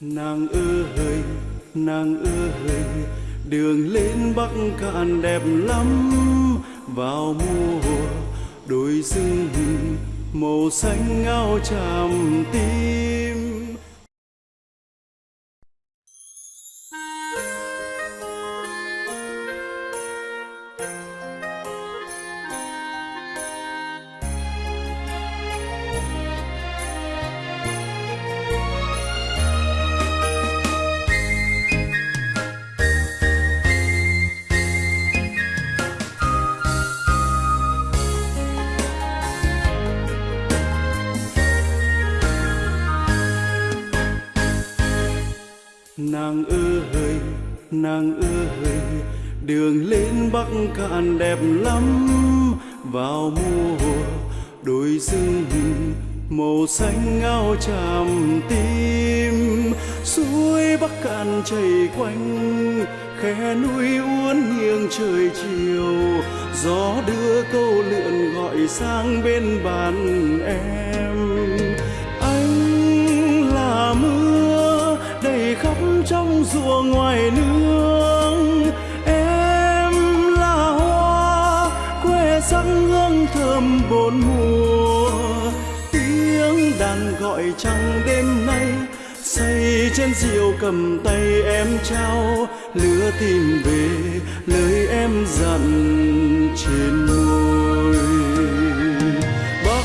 nàng ơi nàng ơi đường lên bắc cạn đẹp lắm. Vào mùa đôi rừng màu xanh ngao tràm tim. Nàng ơi nàng ơi đường lên bắc cạn đẹp lắm. Vào mùa đồi rừng, màu xanh ngao tràm tim. Suối bắc cạn chảy quanh, khe núi uốn nghiêng trời chiều. Gió đưa câu lượn gọi sang bên bàn em. Rùa ngoài nương. Em là hoa, quê sắc hương thơm bốn mùa. Tiếng đàn gọi trăng đêm nay, say trên diều cầm tay em trao. Lửa tìm về, lời em dặn trên môi bắc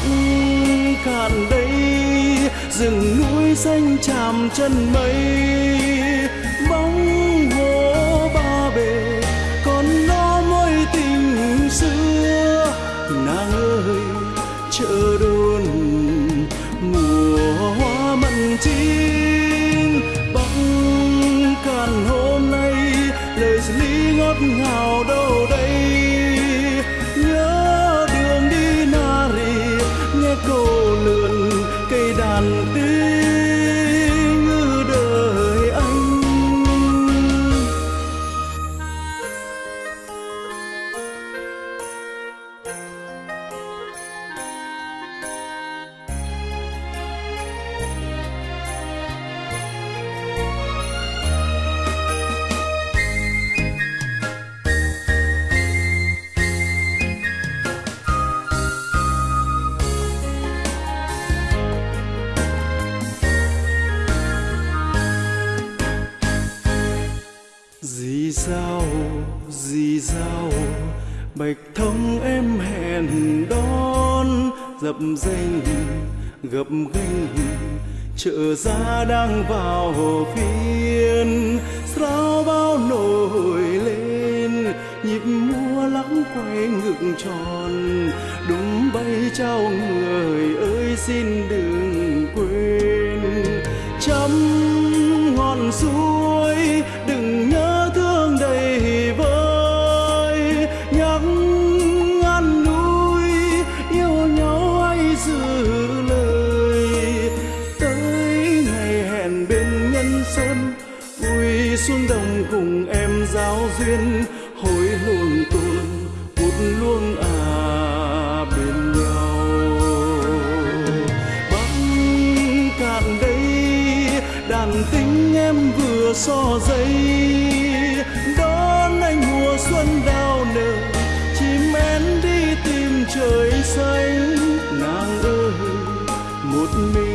cạn đây, rừng núi xanh chạm chân mây. Ơi chợ đồn mùa hoa mận chín bắc cạn hôm nay, lời lý ngọt ngào đâu đây? Nhớ đường đi nari nghe câu lượn cây đàn tiếng sao, gì sao? Bạch thông em hẹn đón, dập danh, gập ghềnh chợ giá đang vào phiên, sao bao nổi lên? Nhịp múa lắng quay ngược tròn, đúng bay trao người ơi, xin đừng quên. Chấm ngọn xuống xuống đồng cùng em giáo duyên. Hối luồng tuôn một luông à bên nhau. Băng cạn đây, đàn tính em vừa so dây. Đón anh mùa xuân đào nở, chim én đi tìm trời xanh. Nàng ơi, một mình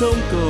sông cầu